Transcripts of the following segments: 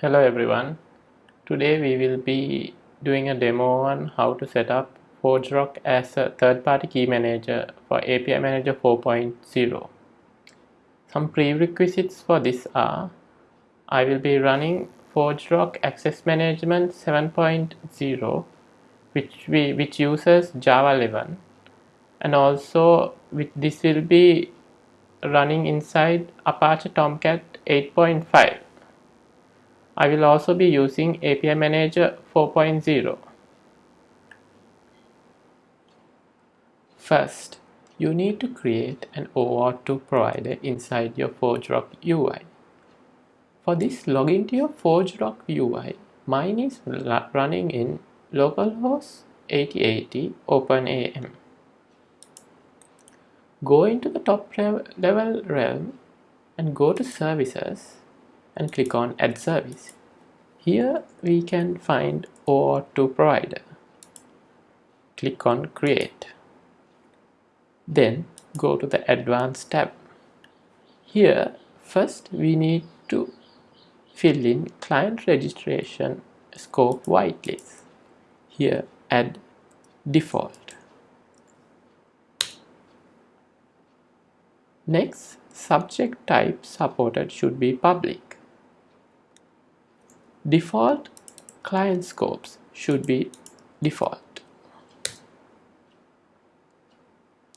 Hello everyone. Today we will be doing a demo on how to set up ForgeRock as a third-party key manager for API Manager 4.0. Some prerequisites for this are I will be running ForgeRock Access Management 7.0 which we which uses Java 11 and also with this will be running inside Apache Tomcat 8.5 I will also be using API Manager 4.0. First, you need to create an OAuth2 provider inside your ForgeRock UI. For this, log into your ForgeRock UI. Mine is running in localhost 8080 OpenAM. Go into the top level realm and go to services and click on add service. Here we can find OAuth2 provider. Click on create. Then go to the advanced tab. Here first we need to fill in client registration scope whitelist. Here add default. Next, subject type supported should be public default client scopes should be default.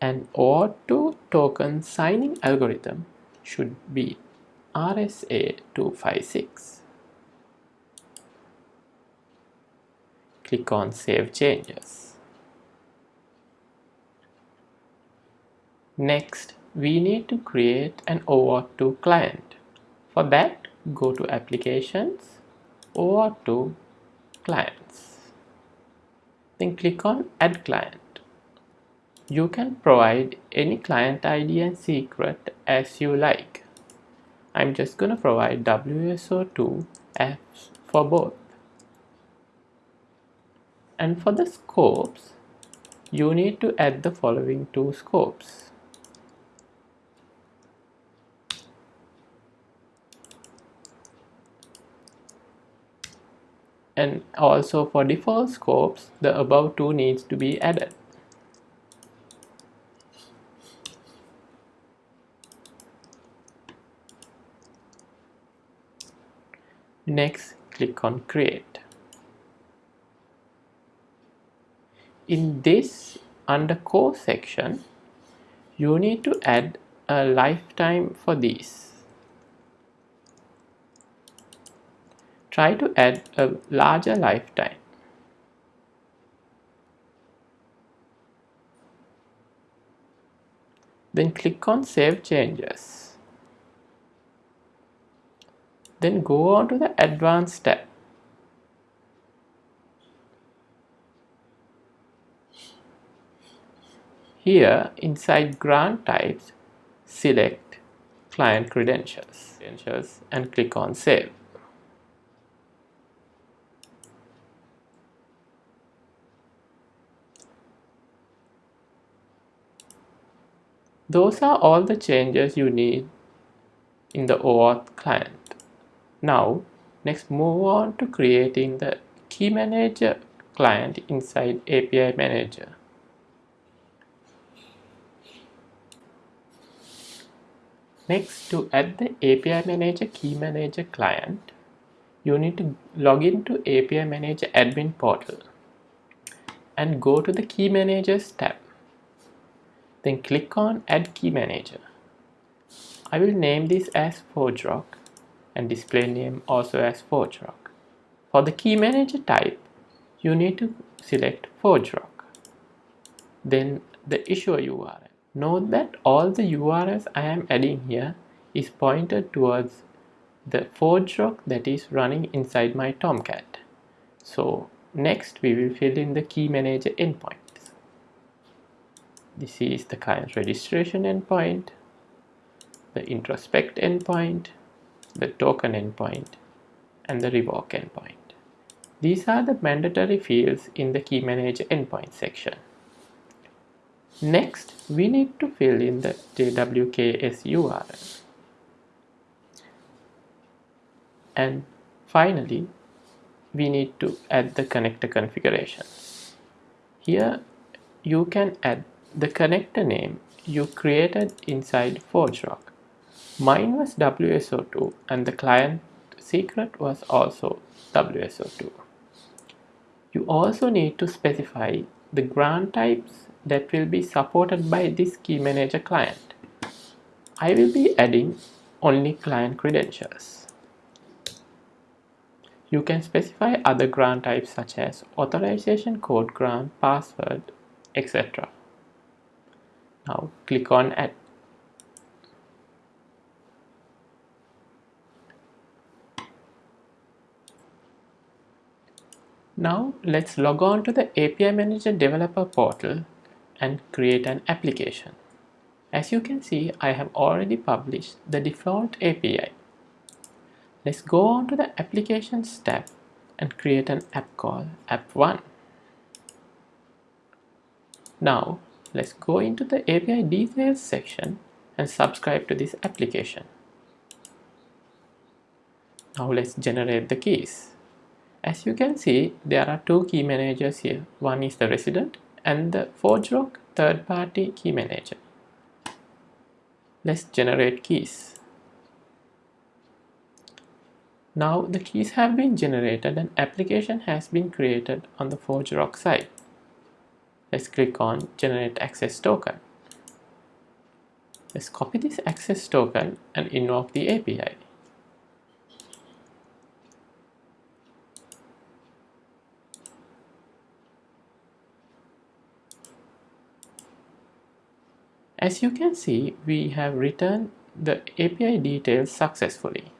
And OAuth2 token signing algorithm should be RSA256 click on save changes. Next we need to create an OAuth2 client. For that go to applications OAuth2 clients. Then click on add client. You can provide any client ID and secret as you like. I'm just gonna provide WSO2 as for both. And for the scopes, you need to add the following two scopes. And also for default scopes the above two needs to be added. Next click on create. In this under core section you need to add a lifetime for these try to add a larger lifetime. Then click on Save Changes. Then go on to the Advanced tab. Here inside grant types, select client credentials, credentials and click on Save. Those are all the changes you need in the OAuth client. Now, next move on to creating the Key Manager client inside API Manager. Next, to add the API Manager Key Manager client, you need to log into API Manager admin portal and go to the Key Managers tab. Then click on Add Key Manager. I will name this as ForgeRock and display name also as ForgeRock. For the Key Manager type, you need to select ForgeRock. Then the issuer URL. Note that all the URLs I am adding here is pointed towards the ForgeRock that is running inside my Tomcat. So next we will fill in the Key Manager endpoint this is the client registration endpoint the introspect endpoint the token endpoint and the revoke endpoint. These are the mandatory fields in the key manager endpoint section. Next we need to fill in the jwks url and Finally, we need to add the connector configuration. Here you can add the connector name you created inside ForgeRock. Mine was WSO2 and the client secret was also WSO2. You also need to specify the grant types that will be supported by this key manager client. I will be adding only client credentials. You can specify other grant types such as authorization code grant, password, etc. Now click on add. Now let's log on to the API Manager developer portal and create an application. As you can see, I have already published the default API. Let's go on to the applications tab and create an app called app1. Now let's go into the API details section and subscribe to this application. Now let's generate the keys. As you can see, there are two key managers here. One is the resident and the ForgeRock third-party key manager. Let's generate keys. Now the keys have been generated and application has been created on the ForgeRock side. Let's click on generate access token. Let's copy this access token and invoke the API. As you can see, we have written the API details successfully.